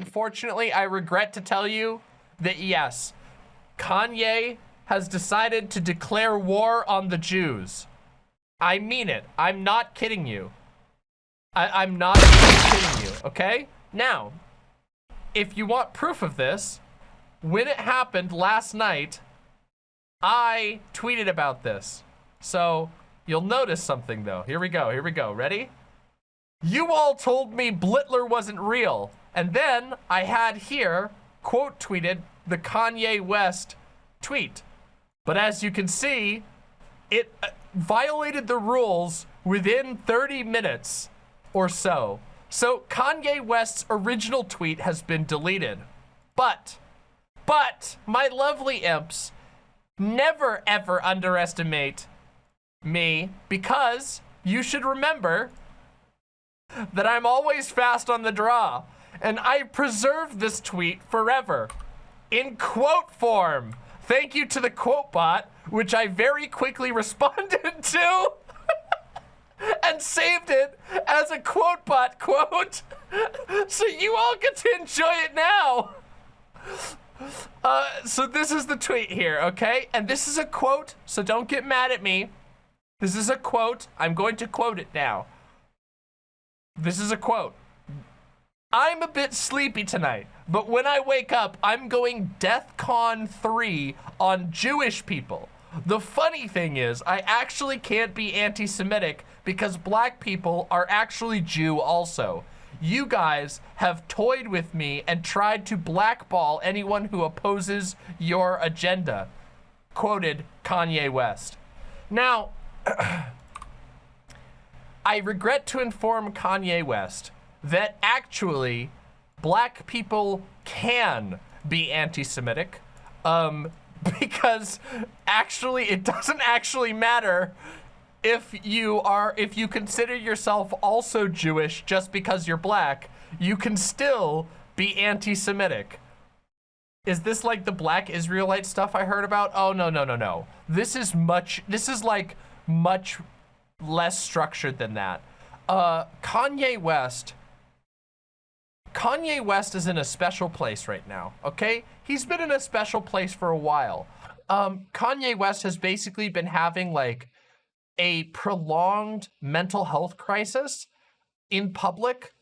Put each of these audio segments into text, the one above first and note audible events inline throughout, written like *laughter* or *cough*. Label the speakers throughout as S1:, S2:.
S1: unfortunately, I regret to tell you that yes, Kanye has decided to declare war on the Jews. I mean it. I'm not kidding you. I, am not kidding you, okay? Now, if you want proof of this, when it happened last night, I tweeted about this. So you'll notice something though. Here we go, here we go. Ready? You all told me Blitler wasn't real. And then I had here, quote tweeted the Kanye West tweet. But as you can see, it uh, violated the rules within 30 minutes or so. So Kanye West's original tweet has been deleted. But, but, my lovely imps, never ever underestimate me because you should remember that I'm always fast on the draw and I preserve this tweet forever in quote form. Thank you to the quote bot, which I very quickly *laughs* responded to *laughs* and saved it as a quote bot quote. *laughs* so you all get to enjoy it now. Uh, so this is the tweet here, okay? And this is a quote, so don't get mad at me. This is a quote. I'm going to quote it now. This is a quote. I'm a bit sleepy tonight, but when I wake up, I'm going DEF CON 3 on Jewish people. The funny thing is, I actually can't be anti-Semitic because black people are actually Jew also. You guys have toyed with me and tried to blackball anyone who opposes your agenda. Quoted Kanye West. Now, *clears throat* I regret to inform Kanye West that actually black people can be anti-Semitic um, *laughs* because actually it doesn't actually matter if you are if you consider yourself also Jewish just because you're black you can still be anti-Semitic. Is this like the black Israelite stuff I heard about? Oh no no no no. This is much this is like much less structured than that uh Kanye West Kanye West is in a special place right now, okay? He's been in a special place for a while. Um, Kanye West has basically been having like a prolonged mental health crisis in public,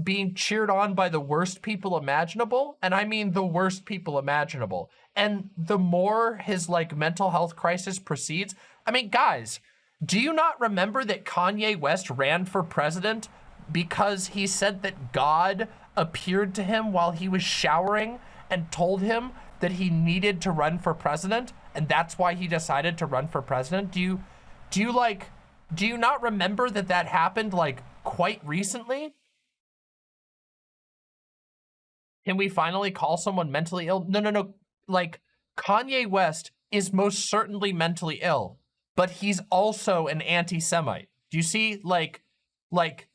S1: being cheered on by the worst people imaginable. And I mean the worst people imaginable. And the more his like mental health crisis proceeds, I mean, guys, do you not remember that Kanye West ran for president because he said that God appeared to him while he was showering and told him that he needed to run for president and that's why he decided to run for president? Do you do you like do you not remember that that happened like quite recently? Can we finally call someone mentally ill? No no no. Like kanye west is most certainly mentally ill but he's also an anti-semite do you see like like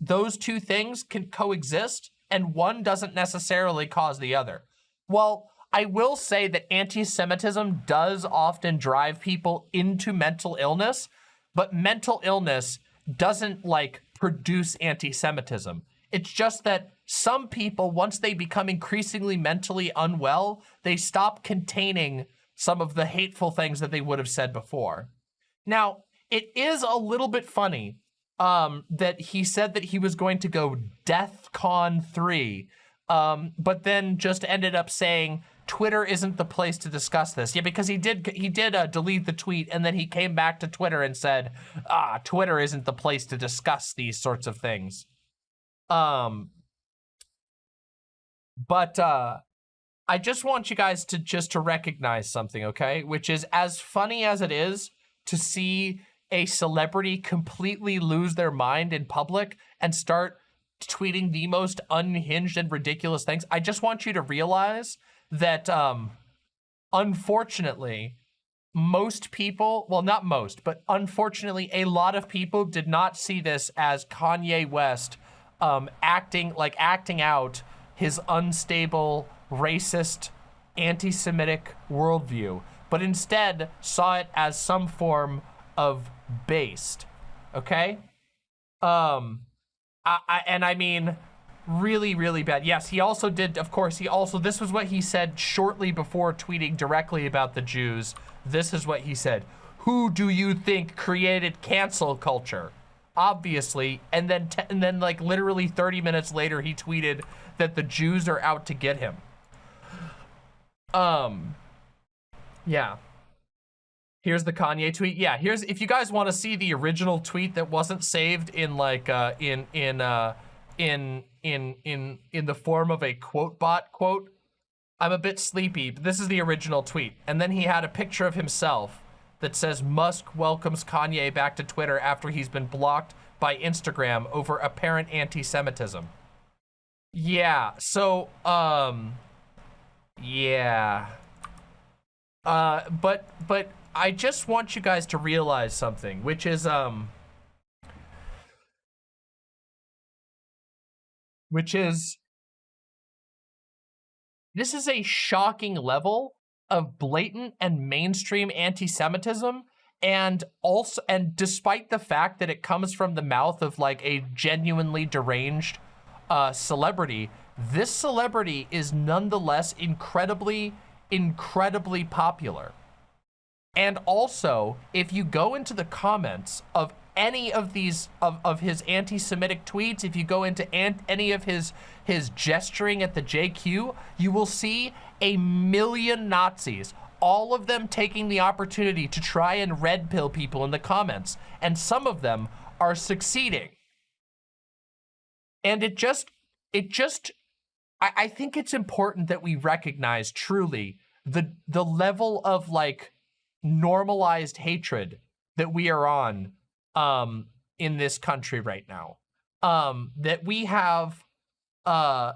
S1: those two things can coexist and one doesn't necessarily cause the other. Well, I will say that anti-Semitism does often drive people into mental illness, but mental illness doesn't like produce anti-Semitism. It's just that some people, once they become increasingly mentally unwell, they stop containing some of the hateful things that they would have said before. Now, it is a little bit funny um, that he said that he was going to go DEF CON 3, um, but then just ended up saying Twitter isn't the place to discuss this. Yeah, because he did he did uh, delete the tweet and then he came back to Twitter and said, ah, Twitter isn't the place to discuss these sorts of things. Um, but uh, I just want you guys to just to recognize something, okay? Which is as funny as it is to see a celebrity completely lose their mind in public and start tweeting the most unhinged and ridiculous things. I just want you to realize that, um, unfortunately, most people, well, not most, but unfortunately, a lot of people did not see this as Kanye West um, acting, like acting out his unstable, racist, anti-Semitic worldview, but instead saw it as some form of based, okay? Um, I, I, and I mean, really, really bad. Yes, he also did, of course, he also, this was what he said shortly before tweeting directly about the Jews. This is what he said. Who do you think created cancel culture? Obviously, and then, and then like literally 30 minutes later, he tweeted that the Jews are out to get him. Um, yeah. Here's the Kanye tweet. Yeah, here's, if you guys want to see the original tweet that wasn't saved in like, uh, in, in, uh, in in in in the form of a quote bot quote. I'm a bit sleepy, but this is the original tweet. And then he had a picture of himself that says Musk welcomes Kanye back to Twitter after he's been blocked by Instagram over apparent anti-Semitism. Yeah, so, um, yeah. Uh, but, but I just want you guys to realize something, which is, um, which is this is a shocking level of blatant and mainstream anti-Semitism and also and despite the fact that it comes from the mouth of like a genuinely deranged uh, celebrity, this celebrity is nonetheless incredibly, incredibly popular. And also, if you go into the comments of any of these of, of his anti-Semitic tweets, if you go into any of his his gesturing at the JQ, you will see a million Nazis, all of them taking the opportunity to try and red pill people in the comments, and some of them are succeeding. And it just, it just, I, I think it's important that we recognize truly the the level of like normalized hatred that we are on um, in this country right now. Um, that we have uh,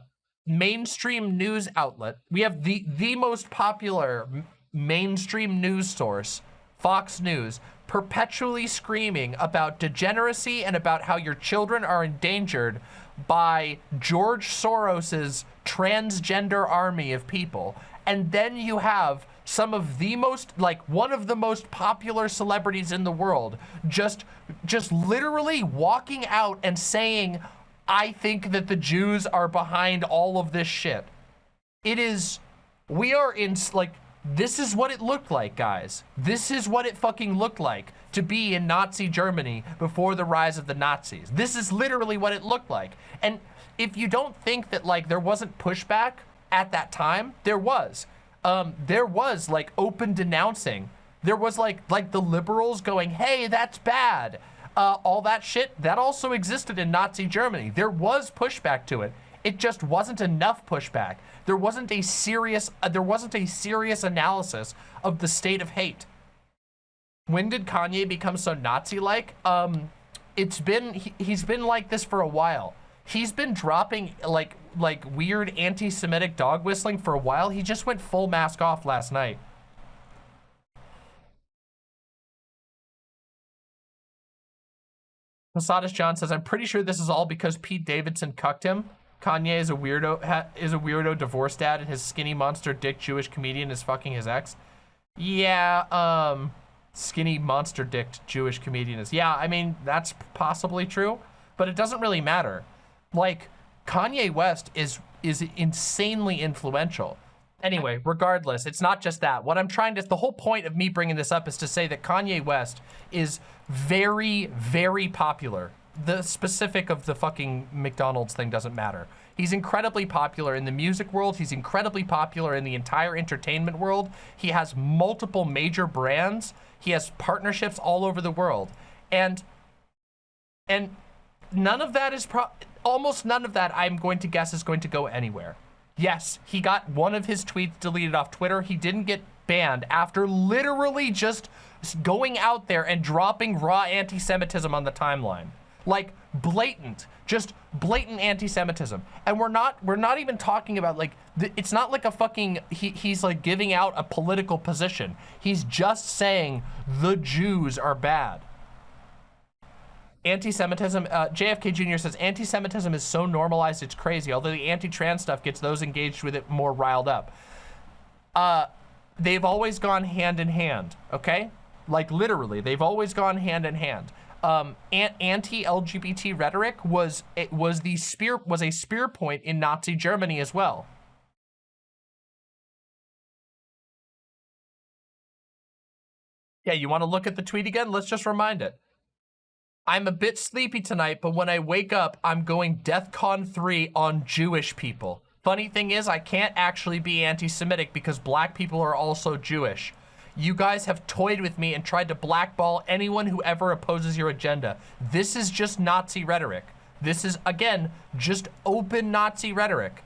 S1: mainstream news outlet. We have the, the most popular mainstream news source, Fox News, perpetually screaming about degeneracy and about how your children are endangered by George Soros's transgender army of people. And then you have some of the most, like one of the most popular celebrities in the world, just, just literally walking out and saying, I think that the Jews are behind all of this shit. It is, we are in, like, this is what it looked like, guys. This is what it fucking looked like to be in Nazi Germany before the rise of the Nazis. This is literally what it looked like. And if you don't think that, like, there wasn't pushback at that time, there was um, there was like open denouncing. There was like like the liberals going, hey, that's bad. Uh, all that shit, that also existed in Nazi Germany. There was pushback to it. It just wasn't enough pushback. There wasn't a serious, uh, there wasn't a serious analysis of the state of hate. When did Kanye become so Nazi-like? Um, it's been, he, he's been like this for a while. He's been dropping like like weird anti-Semitic dog whistling for a while. He just went full mask off last night. Posadas John says, I'm pretty sure this is all because Pete Davidson cucked him. Kanye is a weirdo is a weirdo divorce dad and his skinny monster dick Jewish comedian is fucking his ex. Yeah, um, skinny monster dick Jewish comedian is. Yeah, I mean, that's possibly true, but it doesn't really matter. Like, Kanye West is is insanely influential. Anyway, regardless, it's not just that. What I'm trying to, the whole point of me bringing this up is to say that Kanye West is very, very popular. The specific of the fucking McDonald's thing doesn't matter. He's incredibly popular in the music world. He's incredibly popular in the entire entertainment world. He has multiple major brands. He has partnerships all over the world. And, and none of that is pro almost none of that I'm going to guess is going to go anywhere. Yes, he got one of his tweets deleted off Twitter. He didn't get banned after literally just going out there and dropping raw anti-Semitism on the timeline. Like blatant, just blatant anti-Semitism. And we're not, we're not even talking about like, it's not like a fucking, he, he's like giving out a political position. He's just saying the Jews are bad anti-Semitism, uh, JFK Jr. says, anti-Semitism is so normalized it's crazy, although the anti-trans stuff gets those engaged with it more riled up. Uh, they've always gone hand in hand, okay? Like literally, they've always gone hand in hand. um, anti-LGBT rhetoric was it was the spear was a spear point in Nazi Germany as well. Yeah, you want to look at the tweet again? Let's just remind it. I'm a bit sleepy tonight, but when I wake up, I'm going DEFCON 3 on Jewish people. Funny thing is, I can't actually be anti-Semitic because black people are also Jewish. You guys have toyed with me and tried to blackball anyone who ever opposes your agenda. This is just Nazi rhetoric. This is, again, just open Nazi rhetoric.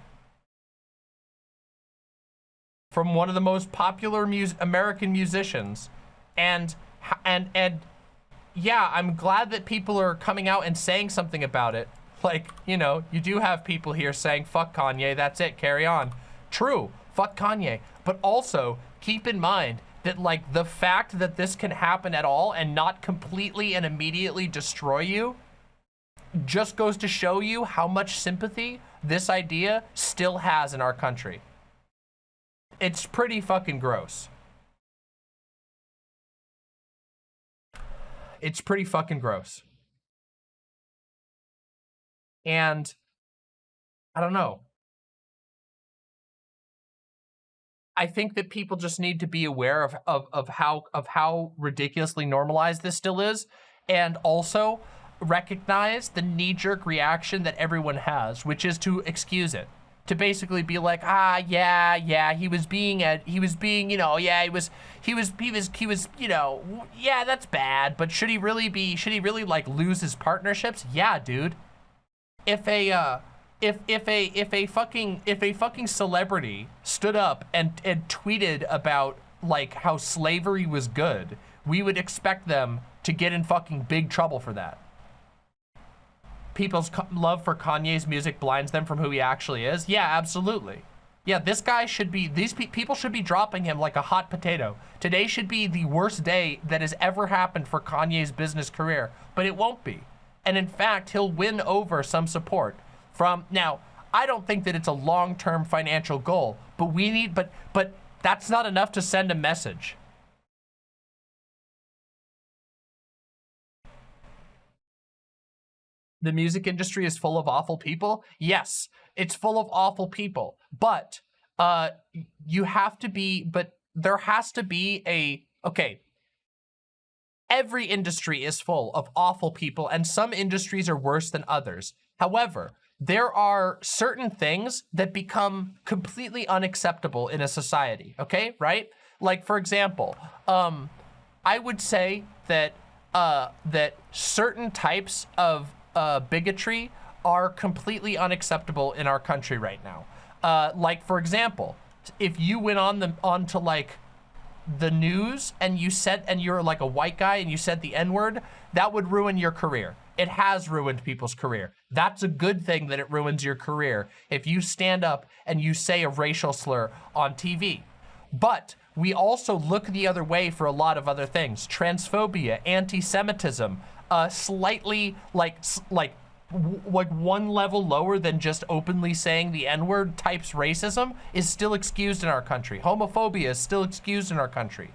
S1: From one of the most popular mus American musicians. And, and, and yeah, I'm glad that people are coming out and saying something about it. Like, you know, you do have people here saying, fuck Kanye, that's it, carry on. True, fuck Kanye. But also, keep in mind that, like, the fact that this can happen at all and not completely and immediately destroy you just goes to show you how much sympathy this idea still has in our country. It's pretty fucking gross. It's pretty fucking gross. And I don't know. I think that people just need to be aware of, of, of how of how ridiculously normalized this still is. And also recognize the knee-jerk reaction that everyone has, which is to excuse it to basically be like, ah, yeah, yeah, he was being a, he was being, you know, yeah, he was, he was, he was, he was, you know, yeah, that's bad, but should he really be, should he really like lose his partnerships? Yeah, dude. If a, uh, if, if a, if a fucking, if a fucking celebrity stood up and, and tweeted about like how slavery was good, we would expect them to get in fucking big trouble for that people's love for Kanye's music blinds them from who he actually is? Yeah, absolutely. Yeah, this guy should be, these pe people should be dropping him like a hot potato. Today should be the worst day that has ever happened for Kanye's business career, but it won't be. And in fact, he'll win over some support from, now, I don't think that it's a long-term financial goal, but we need, but, but that's not enough to send a message. The music industry is full of awful people? Yes, it's full of awful people. But uh, you have to be, but there has to be a, okay, every industry is full of awful people and some industries are worse than others. However, there are certain things that become completely unacceptable in a society, okay, right? Like, for example, um, I would say that uh, that certain types of uh, bigotry are completely unacceptable in our country right now. Uh, like, for example, if you went on the onto like the news and you said and you're like a white guy and you said the n-word that would ruin your career. It has ruined people's career. That's a good thing that it ruins your career if you stand up and you say a racial slur on tv but we also look the other way for a lot of other things. Transphobia anti-semitism uh, slightly like like like one level lower than just openly saying the n-word types racism is still excused in our country. Homophobia is still excused in our country.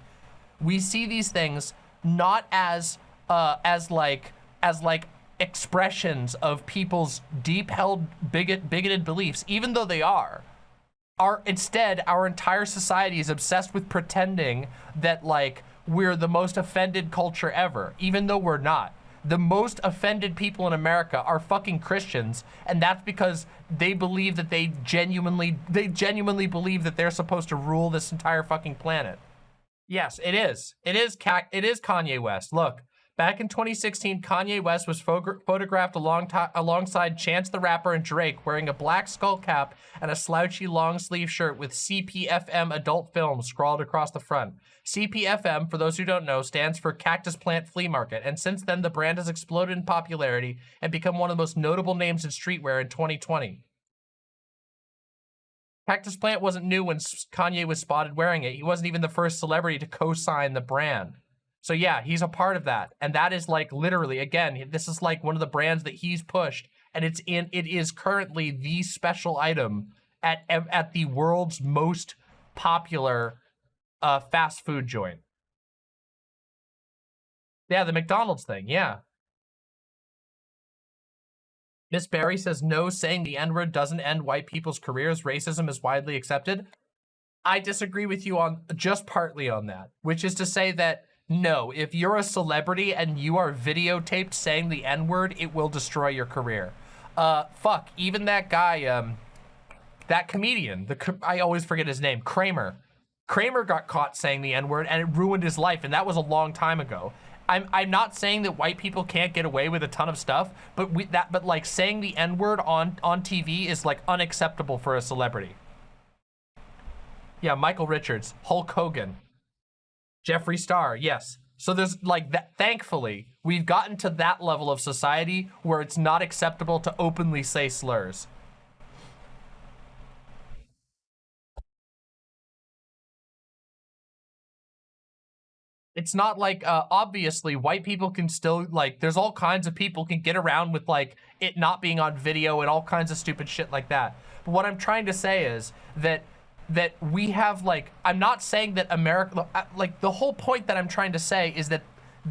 S1: We see these things not as uh, as like as like expressions of people's deep held bigot bigoted beliefs, even though they are. Our instead, our entire society is obsessed with pretending that like we're the most offended culture ever, even though we're not the most offended people in America are fucking Christians, and that's because they believe that they genuinely, they genuinely believe that they're supposed to rule this entire fucking planet. Yes, it is. It is, it is Kanye West. Look, Back in 2016, Kanye West was photographed along alongside Chance the Rapper and Drake wearing a black skull cap and a slouchy long sleeve shirt with CPFM Adult Film scrawled across the front. CPFM, for those who don't know, stands for Cactus Plant Flea Market, and since then the brand has exploded in popularity and become one of the most notable names in streetwear in 2020. Cactus Plant wasn't new when Kanye was spotted wearing it. He wasn't even the first celebrity to co-sign the brand. So yeah, he's a part of that. And that is like literally, again, this is like one of the brands that he's pushed. And it's in, it is currently the special item at, at the world's most popular uh, fast food joint. Yeah, the McDonald's thing, yeah. Miss Barry says, no, saying the N-word doesn't end white people's careers. Racism is widely accepted. I disagree with you on just partly on that, which is to say that no, if you're a celebrity and you are videotaped saying the N-word, it will destroy your career. Uh, fuck, even that guy, um, that comedian, the I always forget his name, Kramer. Kramer got caught saying the N-word and it ruined his life, and that was a long time ago. I'm I'm not saying that white people can't get away with a ton of stuff, but we that but like saying the N-word on on TV is like unacceptable for a celebrity. Yeah, Michael Richards, Hulk Hogan, Jeffree Star, yes. So there's like that, thankfully, we've gotten to that level of society where it's not acceptable to openly say slurs. It's not like, uh, obviously, white people can still, like, there's all kinds of people can get around with, like, it not being on video and all kinds of stupid shit like that. But what I'm trying to say is that that we have like I'm not saying that America like the whole point that I'm trying to say is that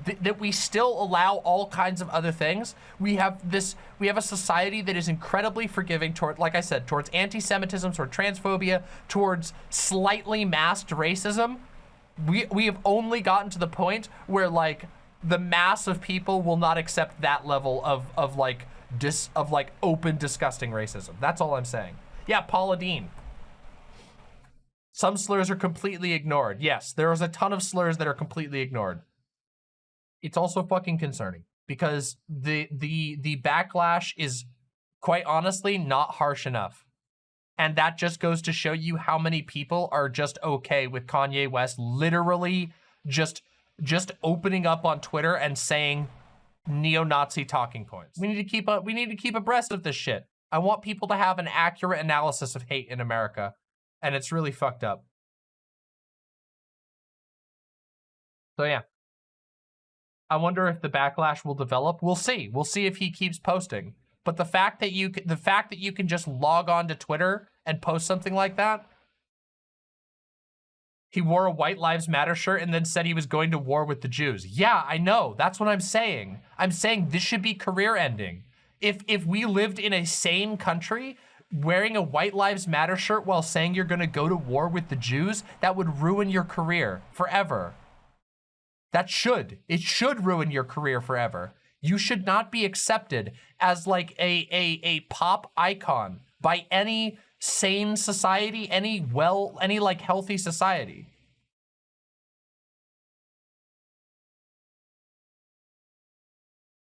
S1: th that we still allow all kinds of other things. We have this we have a society that is incredibly forgiving toward like I said towards anti-semitism, toward transphobia, towards slightly masked racism. We we have only gotten to the point where like the mass of people will not accept that level of of like dis of like open disgusting racism. That's all I'm saying. Yeah, Paula Deen. Some slurs are completely ignored. Yes, there is a ton of slurs that are completely ignored. It's also fucking concerning because the the the backlash is quite honestly not harsh enough. And that just goes to show you how many people are just okay with Kanye West literally just just opening up on Twitter and saying neo-Nazi talking points. We need to keep up we need to keep abreast of this shit. I want people to have an accurate analysis of hate in America and it's really fucked up. So yeah. I wonder if the backlash will develop. We'll see. We'll see if he keeps posting. But the fact that you the fact that you can just log on to Twitter and post something like that. He wore a White Lives Matter shirt and then said he was going to war with the Jews. Yeah, I know. That's what I'm saying. I'm saying this should be career ending. If if we lived in a sane country wearing a White Lives Matter shirt while saying you're going to go to war with the Jews, that would ruin your career forever. That should. It should ruin your career forever. You should not be accepted as like a, a, a pop icon by any sane society, any well, any like healthy society.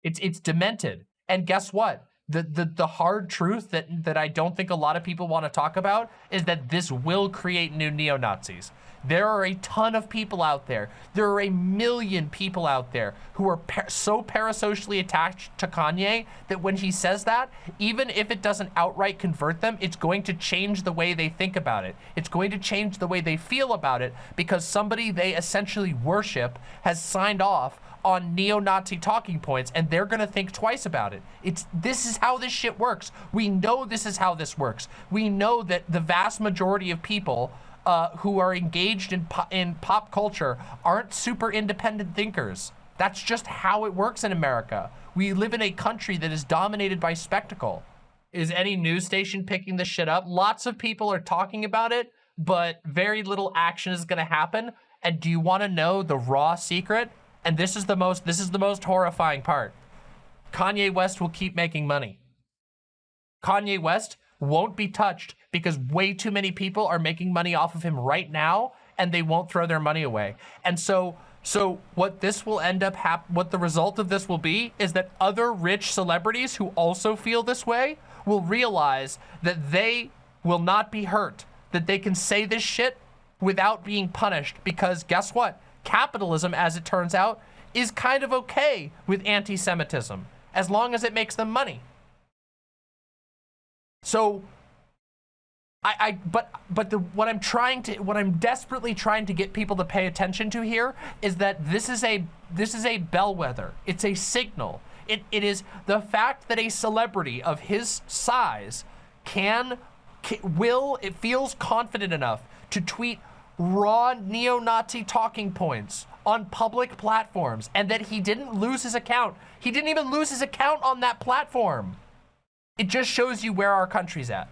S1: It's, it's demented. And guess what? The, the, the hard truth that, that I don't think a lot of people want to talk about is that this will create new neo-Nazis. There are a ton of people out there. There are a million people out there who are par so parasocially attached to Kanye that when he says that, even if it doesn't outright convert them, it's going to change the way they think about it. It's going to change the way they feel about it because somebody they essentially worship has signed off on neo-Nazi talking points and they're gonna think twice about it. It's This is how this shit works. We know this is how this works. We know that the vast majority of people uh, who are engaged in, po in pop culture aren't super independent thinkers. That's just how it works in America. We live in a country that is dominated by spectacle. Is any news station picking this shit up? Lots of people are talking about it, but very little action is gonna happen. And do you wanna know the raw secret? And this is the most this is the most horrifying part. Kanye West will keep making money. Kanye West won't be touched because way too many people are making money off of him right now and they won't throw their money away. And so so what this will end up hap what the result of this will be is that other rich celebrities who also feel this way will realize that they will not be hurt, that they can say this shit without being punished because guess what? Capitalism, as it turns out, is kind of okay with anti-Semitism, as long as it makes them money. So, I, I, but, but the, what I'm trying to, what I'm desperately trying to get people to pay attention to here is that this is a, this is a bellwether. It's a signal. It, it is the fact that a celebrity of his size can, can will, it feels confident enough to tweet raw neo-Nazi talking points on public platforms and that he didn't lose his account. He didn't even lose his account on that platform. It just shows you where our country's at.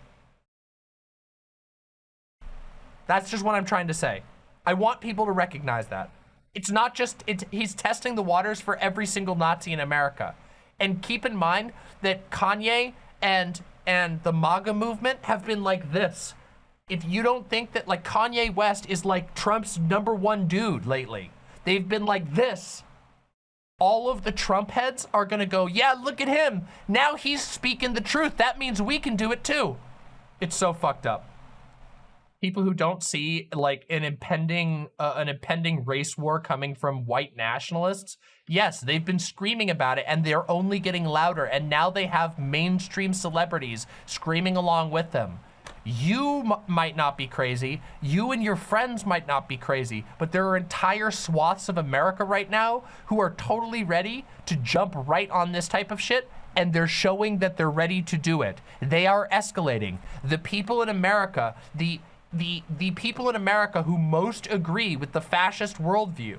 S1: That's just what I'm trying to say. I want people to recognize that. It's not just, it's, he's testing the waters for every single Nazi in America. And keep in mind that Kanye and, and the MAGA movement have been like this. If you don't think that like Kanye West is like Trump's number one dude lately, they've been like this. All of the Trump heads are gonna go, yeah, look at him. Now he's speaking the truth. That means we can do it too. It's so fucked up people who don't see like an impending uh, an impending race war coming from white nationalists yes they've been screaming about it and they're only getting louder and now they have mainstream celebrities screaming along with them you might not be crazy you and your friends might not be crazy but there are entire swaths of america right now who are totally ready to jump right on this type of shit and they're showing that they're ready to do it. They are escalating. The people in America, the the, the people in America who most agree with the fascist worldview.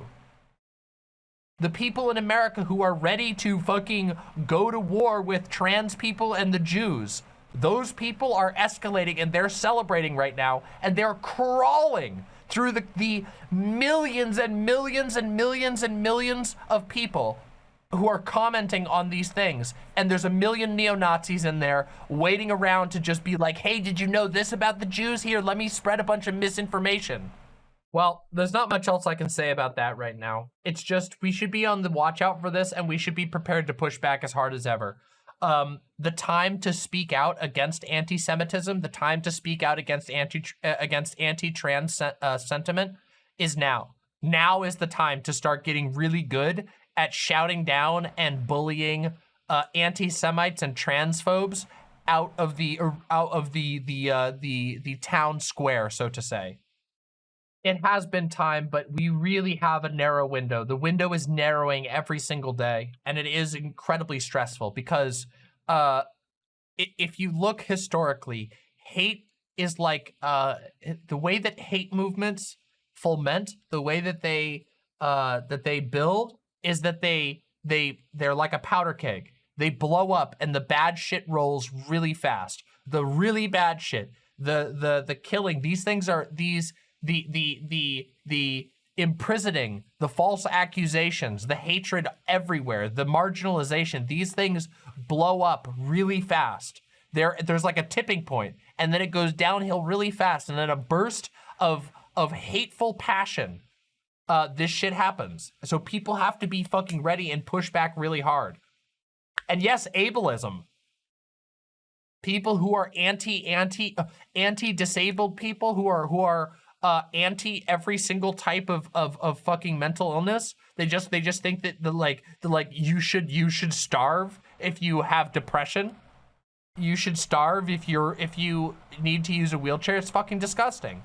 S1: The people in America who are ready to fucking go to war with trans people and the Jews. Those people are escalating and they're celebrating right now and they're crawling through the, the millions and millions and millions and millions of people who are commenting on these things. And there's a million neo-Nazis in there waiting around to just be like, hey, did you know this about the Jews? Here, let me spread a bunch of misinformation. Well, there's not much else I can say about that right now. It's just we should be on the watch out for this and we should be prepared to push back as hard as ever. Um, the time to speak out against anti-Semitism, the time to speak out against anti uh, against anti-trans uh, sentiment is now. Now is the time to start getting really good at shouting down and bullying uh, anti-Semites and transphobes out of the out of the the uh, the the town square, so to say. It has been time, but we really have a narrow window. The window is narrowing every single day, and it is incredibly stressful because uh, if you look historically, hate is like uh, the way that hate movements foment, the way that they uh, that they build is that they they they're like a powder keg. They blow up and the bad shit rolls really fast. The really bad shit, the the the killing, these things are these the the the the imprisoning, the false accusations, the hatred everywhere, the marginalization, these things blow up really fast. There, there's like a tipping point, and then it goes downhill really fast, and then a burst of of hateful passion uh, this shit happens. So people have to be fucking ready and push back really hard. And yes, ableism. People who are anti, anti, uh, anti-disabled people who are, who are uh, anti every single type of, of, of fucking mental illness. They just, they just think that the like, the like, you should, you should starve if you have depression. You should starve if you're, if you need to use a wheelchair. It's fucking disgusting.